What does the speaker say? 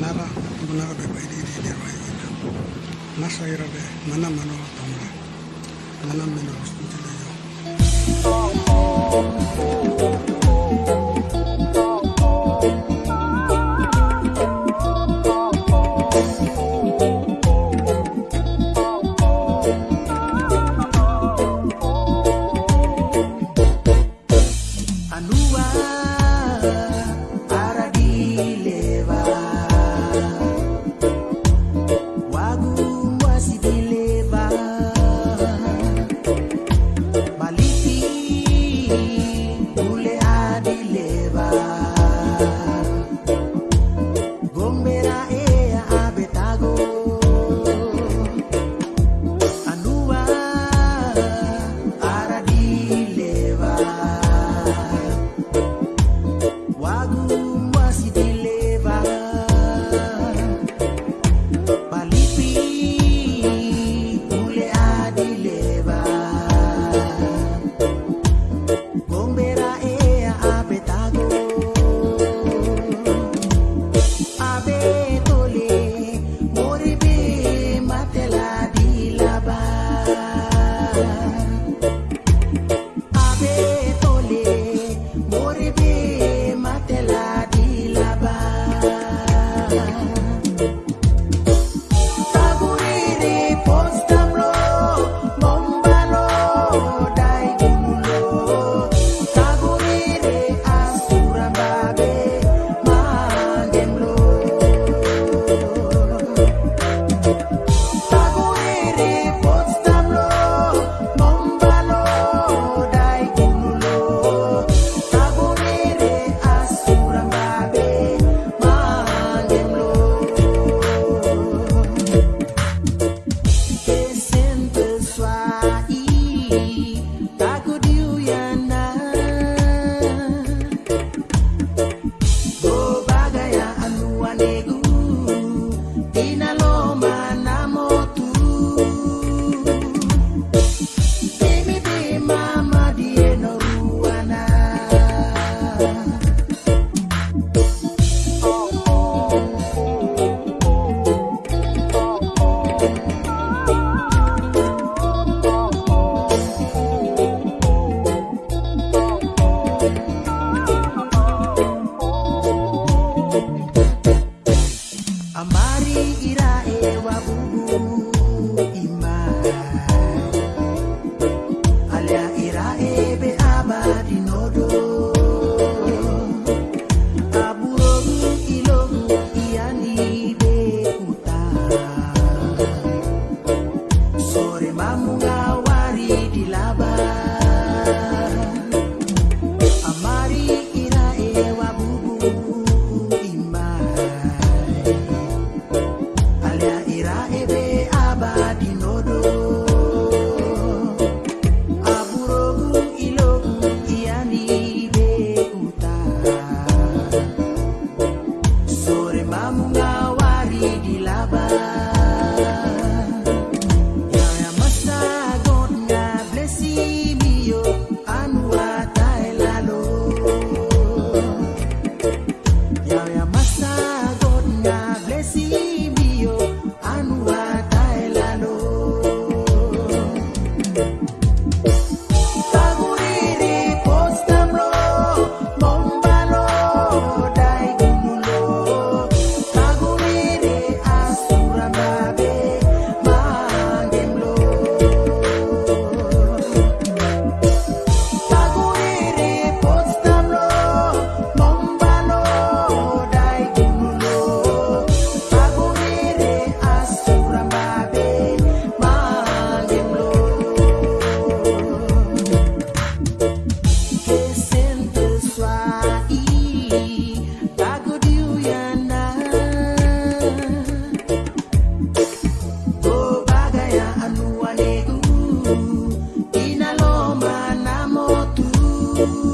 nara bunara be bai di di roi ina nasa ira be mana mano tonga mana mino stintile yo Anua people.